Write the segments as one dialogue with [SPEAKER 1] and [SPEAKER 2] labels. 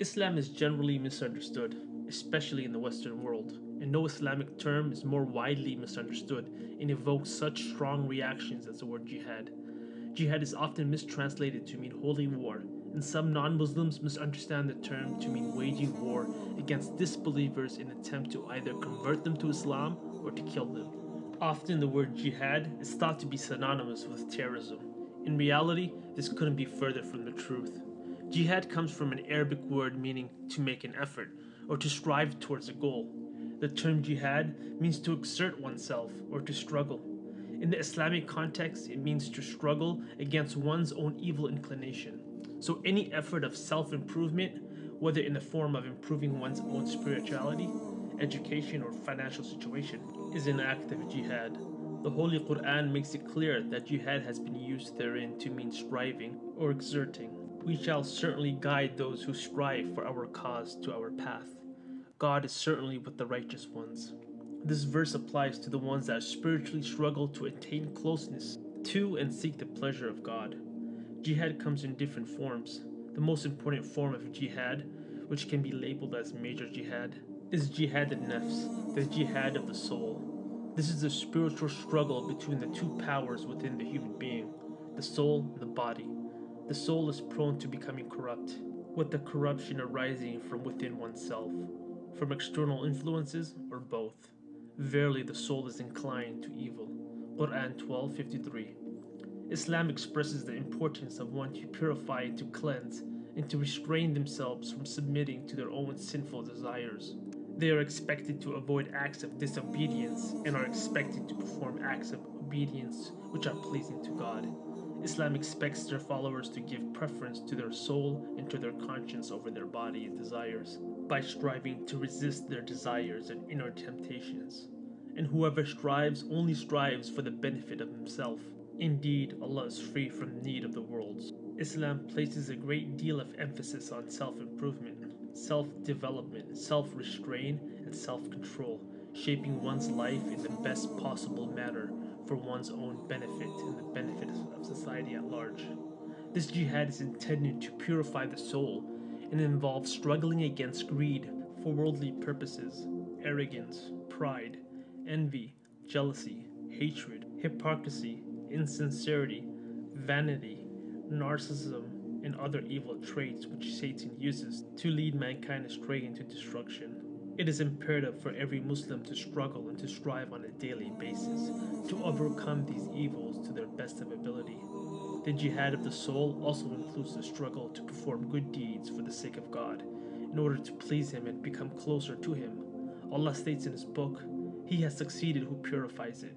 [SPEAKER 1] Islam is generally misunderstood, especially in the Western world, and no Islamic term is more widely misunderstood and evokes such strong reactions as the word jihad. Jihad is often mistranslated to mean holy war, and some non Muslims misunderstand the term to mean waging war against disbelievers in an attempt to either convert them to Islam or to kill them. Often the word jihad is thought to be synonymous with terrorism. In reality, this couldn't be further from the truth. Jihad comes from an Arabic word meaning to make an effort or to strive towards a goal. The term jihad means to exert oneself or to struggle. In the Islamic context, it means to struggle against one's own evil inclination. So, any effort of self improvement, whether in the form of improving one's own spirituality, education, or financial situation, is an act of jihad. The Holy Quran makes it clear that jihad has been used therein to mean striving or exerting. We shall certainly guide those who strive for our cause to our path. God is certainly with the righteous ones. This verse applies to the ones that spiritually struggle to attain closeness to and seek the pleasure of God. Jihad comes in different forms. The most important form of jihad, which can be labeled as major jihad, is jihad al-nafs, the jihad of the soul. This is the spiritual struggle between the two powers within the human being, the soul and the body. The soul is prone to becoming corrupt, with the corruption arising from within oneself, from external influences or both. Verily the soul is inclined to evil. Quran 12:53. Islam expresses the importance of one to purify and to cleanse and to restrain themselves from submitting to their own sinful desires. They are expected to avoid acts of disobedience and are expected to perform acts of obedience which are pleasing to God. Islam expects their followers to give preference to their soul and to their conscience over their body and desires by striving to resist their desires and inner temptations. And whoever strives only strives for the benefit of himself. Indeed, Allah is free from need of the worlds. Islam places a great deal of emphasis on self improvement, self development, self restraint, and self control, shaping one's life in the best possible manner for one's own benefit and the benefit of society at large. This jihad is intended to purify the soul and involves struggling against greed for worldly purposes, arrogance, pride, envy, jealousy, hatred, hypocrisy, insincerity, vanity, narcissism, and other evil traits which Satan uses to lead mankind astray into destruction. It is imperative for every Muslim to struggle and to strive on a daily basis to overcome these evils to their best of ability. The jihad of the soul also includes the struggle to perform good deeds for the sake of God, in order to please Him and become closer to Him. Allah states in His book, He has succeeded who purifies it.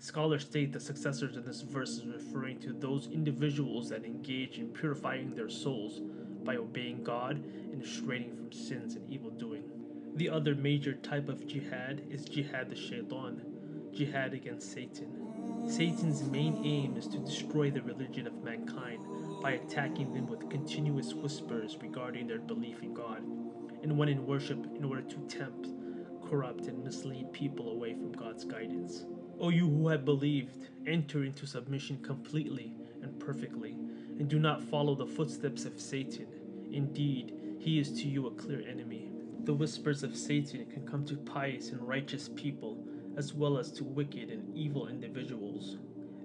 [SPEAKER 1] Scholars state the successors in this verse is referring to those individuals that engage in purifying their souls by obeying God and restraining from sins and evil doing. The other major type of jihad is jihad the shaitan, jihad against Satan. Satan's main aim is to destroy the religion of mankind by attacking them with continuous whispers regarding their belief in God, and when in worship in order to tempt, corrupt, and mislead people away from God's guidance. O you who have believed, enter into submission completely and perfectly, and do not follow the footsteps of Satan. Indeed, he is to you a clear enemy. The whispers of Satan can come to pious and righteous people, as well as to wicked and evil individuals.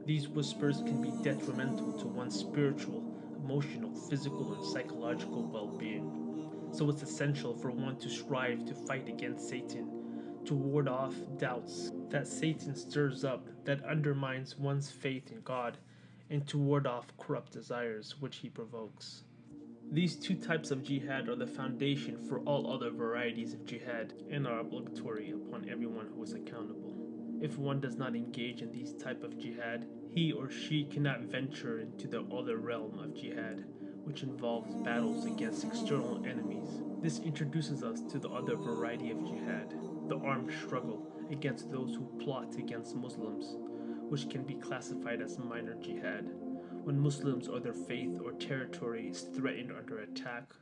[SPEAKER 1] These whispers can be detrimental to one's spiritual, emotional, physical, and psychological well being. So it's essential for one to strive to fight against Satan to ward off doubts that Satan stirs up that undermines one's faith in God, and to ward off corrupt desires which he provokes. These two types of jihad are the foundation for all other varieties of jihad and are obligatory upon everyone who is accountable. If one does not engage in these type of jihad, he or she cannot venture into the other realm of jihad, which involves battles against external enemies. This introduces us to the other variety of jihad, the armed struggle against those who plot against Muslims, which can be classified as minor jihad. When Muslims or their faith or territory is threatened under attack,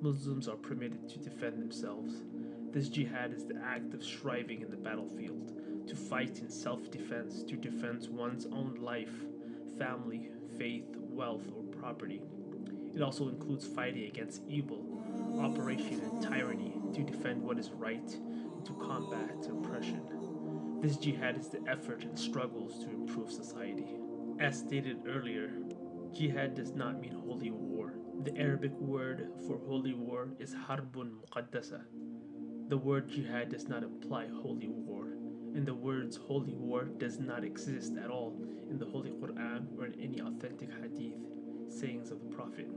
[SPEAKER 1] Muslims are permitted to defend themselves. This jihad is the act of striving in the battlefield, to fight in self defense to defend one's own life, family, faith, wealth, or property. It also includes fighting against evil, operation and tyranny to defend what is right and to combat oppression. This jihad is the effort and struggles to improve society. As stated earlier, jihad does not mean holy war. The Arabic word for holy war is harbun muqaddasa. The word jihad does not imply holy war, and the words holy war does not exist at all in the Holy Quran or in any authentic hadith sayings of the Prophet.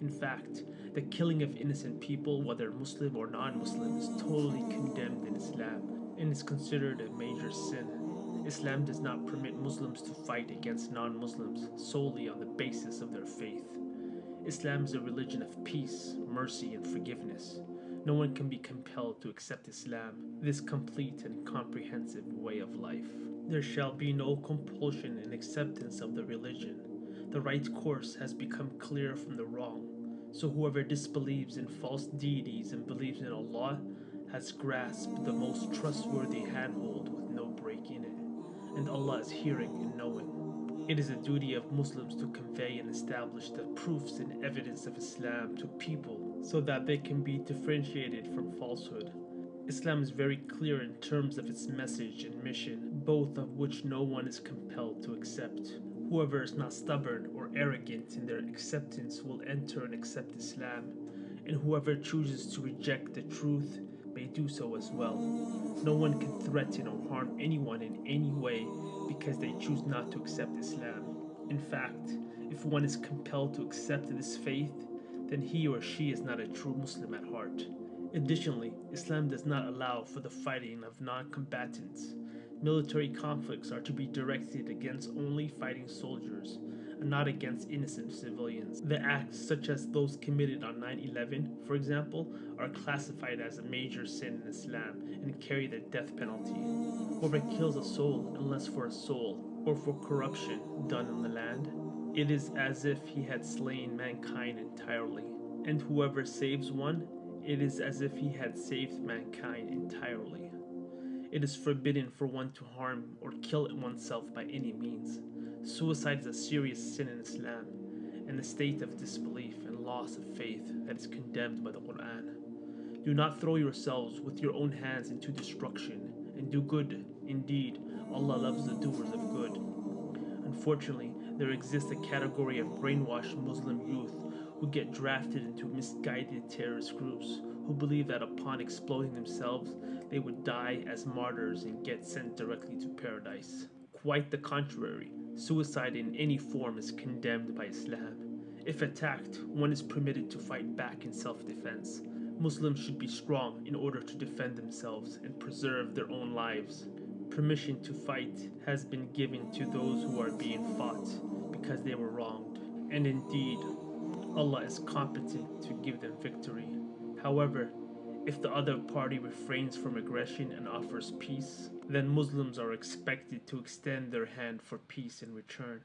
[SPEAKER 1] In fact, the killing of innocent people, whether Muslim or non Muslim, is totally condemned in Islam and is considered a major sin. Islam does not permit Muslims to fight against non Muslims solely on the basis of their faith. Islam is a religion of peace, mercy, and forgiveness. No one can be compelled to accept Islam, this complete and comprehensive way of life. There shall be no compulsion in acceptance of the religion. The right course has become clear from the wrong. So whoever disbelieves in false deities and believes in Allah has grasped the most trustworthy handhold with no break in it, and Allah is hearing and knowing. It is a duty of Muslims to convey and establish the proofs and evidence of Islam to people so that they can be differentiated from falsehood. Islam is very clear in terms of its message and mission, both of which no one is compelled to accept. Whoever is not stubborn or arrogant in their acceptance will enter and accept Islam, and whoever chooses to reject the truth may do so as well. No one can threaten or harm anyone in any way because they choose not to accept Islam. In fact, if one is compelled to accept this faith, then he or she is not a true Muslim at heart. Additionally, Islam does not allow for the fighting of non combatants. Military conflicts are to be directed against only fighting soldiers not against innocent civilians. The acts, such as those committed on 9 11, for example, are classified as a major sin in Islam and carry the death penalty. Whoever kills a soul, unless for a soul or for corruption done in the land, it is as if he had slain mankind entirely. And whoever saves one, it is as if he had saved mankind entirely. It is forbidden for one to harm or kill oneself by any means. Suicide is a serious sin in Islam and a state of disbelief and loss of faith that is condemned by the Quran. Do not throw yourselves with your own hands into destruction and do good. Indeed, Allah loves the doers of good. Unfortunately, there exists a category of brainwashed Muslim youth who get drafted into misguided terrorist groups who believe that upon exploding themselves, they would die as martyrs and get sent directly to paradise. Quite the contrary, suicide in any form is condemned by Islam. If attacked, one is permitted to fight back in self defense. Muslims should be strong in order to defend themselves and preserve their own lives. Permission to fight has been given to those who are being fought because they were wronged. And indeed, Allah is competent to give them victory. However, if the other party refrains from aggression and offers peace, then Muslims are expected to extend their hand for peace in return.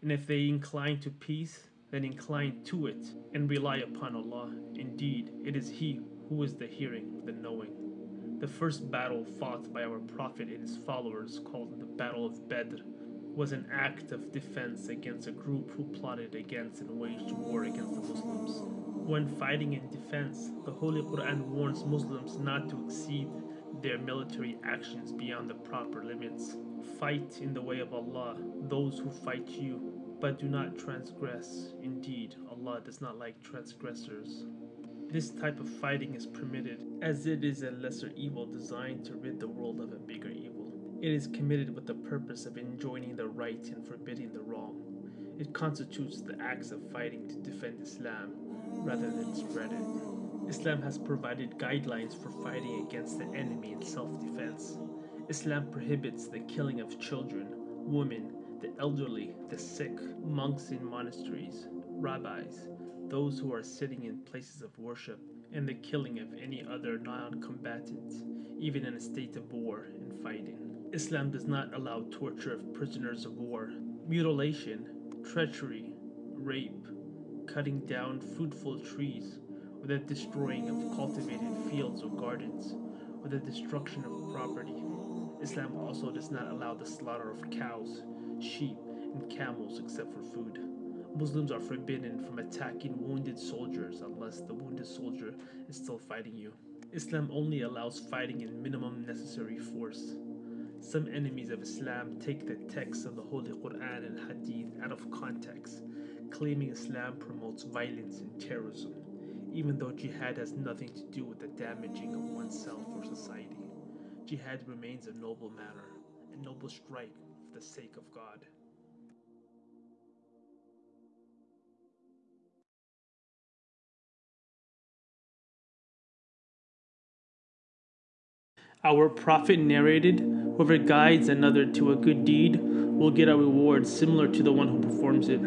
[SPEAKER 1] And if they incline to peace, then incline to it and rely upon Allah. Indeed, it is He who is the hearing, the knowing. The first battle fought by our Prophet and his followers, called the Battle of Badr, was an act of defense against a group who plotted against and waged war against the Muslims. When fighting in defense, the Holy Quran warns Muslims not to exceed their military actions beyond the proper limits. Fight in the way of Allah those who fight you, but do not transgress. Indeed, Allah does not like transgressors. This type of fighting is permitted as it is a lesser evil designed to rid the world of a bigger evil. It is committed with the purpose of enjoining the right and forbidding the wrong. It constitutes the acts of fighting to defend Islam rather than spread it. Islam has provided guidelines for fighting against the enemy in self defense. Islam prohibits the killing of children, women, the elderly, the sick, monks in monasteries, rabbis, those who are sitting in places of worship, and the killing of any other non combatants, even in a state of war and fighting. Islam does not allow torture of prisoners of war, mutilation, treachery, rape, cutting down fruitful trees, or the destroying of cultivated fields or gardens, or the destruction of property. Islam also does not allow the slaughter of cows, sheep, and camels except for food. Muslims are forbidden from attacking wounded soldiers unless the wounded soldier is still fighting you. Islam only allows fighting in minimum necessary force. Some enemies of Islam take the text of the Holy Quran and Hadith out of context, claiming Islam promotes violence and terrorism, even though jihad has nothing to do with the damaging of oneself or society. Jihad remains a noble matter, a noble strike for the sake of God. Our Prophet narrated, Whoever guides another to a good deed will get a reward similar to the one who performs it.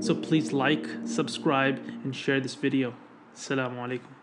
[SPEAKER 1] So please like, subscribe, and share this video. Assalamu alaikum.